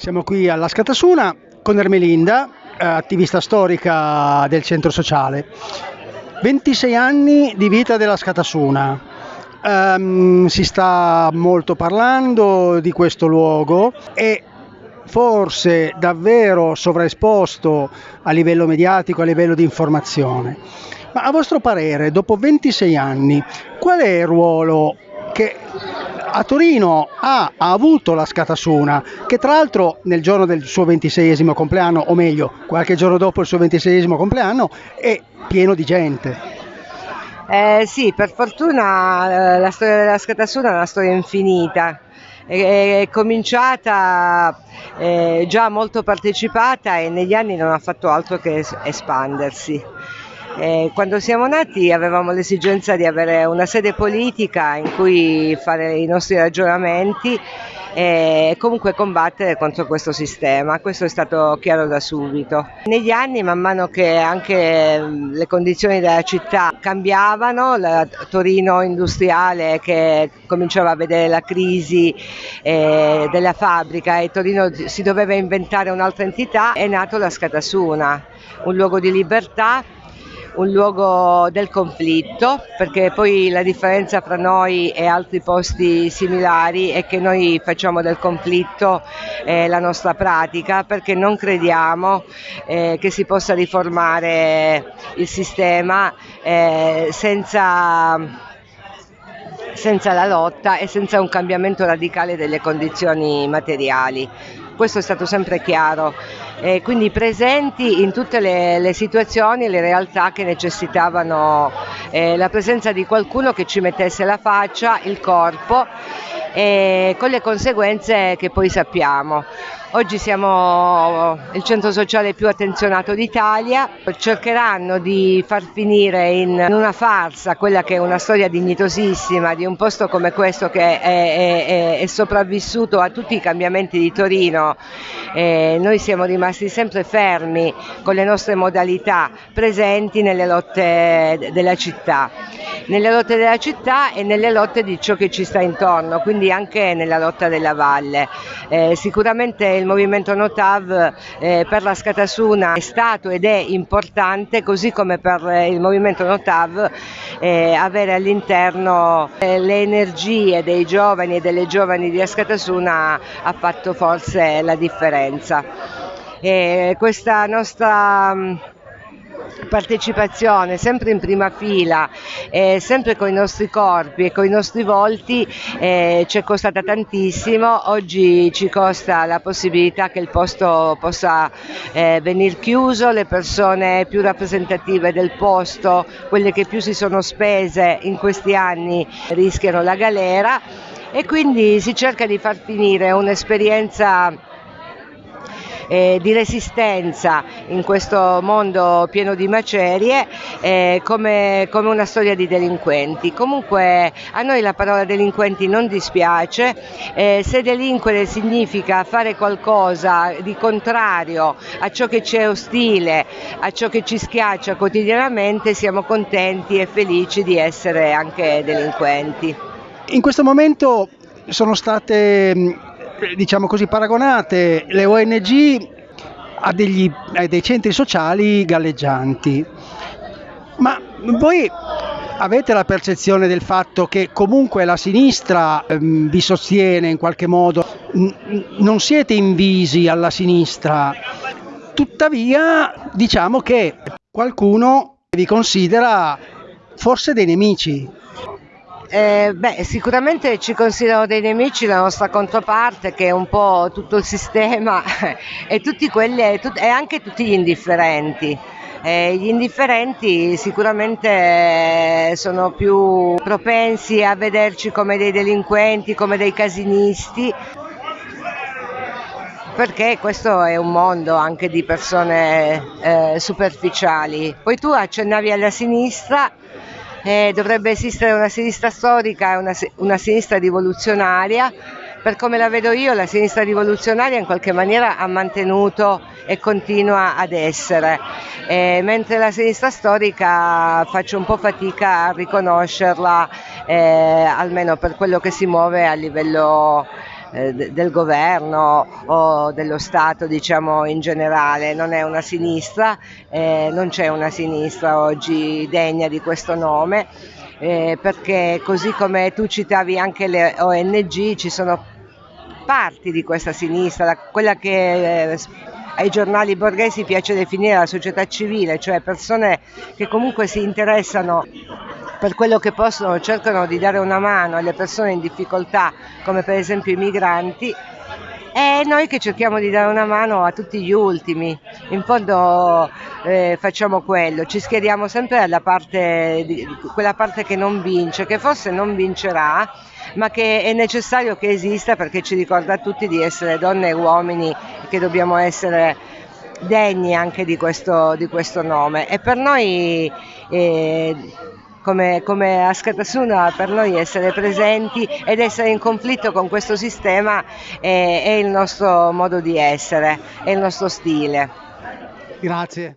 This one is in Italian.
Siamo qui alla Scatasuna con Ermelinda, eh, attivista storica del centro sociale. 26 anni di vita della Scatasuna. Um, si sta molto parlando di questo luogo e forse davvero sovraesposto a livello mediatico, a livello di informazione. Ma a vostro parere, dopo 26 anni, qual è il ruolo che a Torino ha, ha, avuto la Scatasuna, che tra l'altro nel giorno del suo 26 compleanno, o meglio, qualche giorno dopo il suo 26 compleanno, è pieno di gente. Eh, sì, per fortuna eh, la storia della Scatasuna è una storia infinita. È, è cominciata eh, già molto partecipata e negli anni non ha fatto altro che espandersi. Eh, quando siamo nati avevamo l'esigenza di avere una sede politica in cui fare i nostri ragionamenti e comunque combattere contro questo sistema. Questo è stato chiaro da subito. Negli anni, man mano che anche le condizioni della città cambiavano, la Torino industriale che cominciava a vedere la crisi eh, della fabbrica e Torino si doveva inventare un'altra entità, è nato la Scatasuna, un luogo di libertà un luogo del conflitto, perché poi la differenza fra noi e altri posti similari è che noi facciamo del conflitto eh, la nostra pratica, perché non crediamo eh, che si possa riformare il sistema eh, senza senza la lotta e senza un cambiamento radicale delle condizioni materiali. Questo è stato sempre chiaro e quindi presenti in tutte le, le situazioni e le realtà che necessitavano eh, la presenza di qualcuno che ci mettesse la faccia, il corpo e con le conseguenze che poi sappiamo. Oggi siamo il centro sociale più attenzionato d'Italia, cercheranno di far finire in una farsa quella che è una storia dignitosissima di un posto come questo che è, è, è sopravvissuto a tutti i cambiamenti di Torino. Eh, noi siamo rimasti sempre fermi con le nostre modalità presenti nelle lotte della città, nelle lotte della città e nelle lotte di ciò che ci sta intorno, quindi anche nella lotta della valle. Eh, sicuramente il movimento Notav eh, per la Scatasuna è stato ed è importante, così come per eh, il movimento Notav eh, avere all'interno le energie dei giovani e delle giovani di Ascatasuna ha fatto forse la differenza. Questa nostra partecipazione sempre in prima fila, eh, sempre con i nostri corpi e con i nostri volti eh, ci è costata tantissimo, oggi ci costa la possibilità che il posto possa eh, venire chiuso, le persone più rappresentative del posto, quelle che più si sono spese in questi anni rischiano la galera e quindi si cerca di far finire un'esperienza eh, di resistenza in questo mondo pieno di macerie eh, come, come, una storia di delinquenti. Comunque a noi la parola delinquenti non dispiace, eh, se delinquere significa fare qualcosa di contrario a ciò che ci è ostile, a ciò che ci schiaccia quotidianamente, siamo contenti e felici di essere anche delinquenti. In questo momento sono state diciamo così, paragonate le ONG a, degli, a dei centri sociali galleggianti. Ma voi avete la percezione del fatto che comunque la sinistra ehm, vi sostiene in qualche modo, non siete invisi alla sinistra, tuttavia diciamo che qualcuno vi considera forse dei nemici. Eh, beh, sicuramente ci considerano dei nemici la nostra controparte, che è un po' tutto il sistema e, quelli, tut- e anche tutti gli indifferenti. Eh, gli indifferenti sicuramente sono più propensi a vederci come dei delinquenti, come dei casinisti, perché questo è un mondo anche di persone eh, superficiali. Poi tu accennavi alla sinistra eh, dovrebbe esistere una sinistra storica e una, una sinistra rivoluzionaria. Per come la vedo io, la sinistra rivoluzionaria in qualche maniera ha mantenuto e continua ad essere, eh, mentre la sinistra storica faccio un po' fatica a riconoscerla, eh, almeno per quello che si muove a livello eh, del governo o dello Stato diciamo in generale, non è una sinistra, eh, non c'è una sinistra oggi degna di questo nome. Eh, perché così come tu citavi anche le ONG ci sono parti di questa sinistra, quella che eh, ai giornali borghesi piace definire la società civile, cioè persone che comunque si interessano per quello che possono, cercano di dare una mano alle persone in difficoltà, come per esempio i migranti, e noi che cerchiamo di dare una mano a tutti gli ultimi, in fondo eh, facciamo quello, ci schieriamo sempre alla parte, di, quella parte che non vince, che forse non vincerà, ma che è necessario che esista perché ci ricorda a tutti di essere donne e uomini che dobbiamo essere degni anche di questo, di questo nome. E per noi eh, come, come Askatasuna per noi essere presenti ed essere in conflitto con questo sistema è, è il nostro modo di essere, è il nostro stile. Grazie.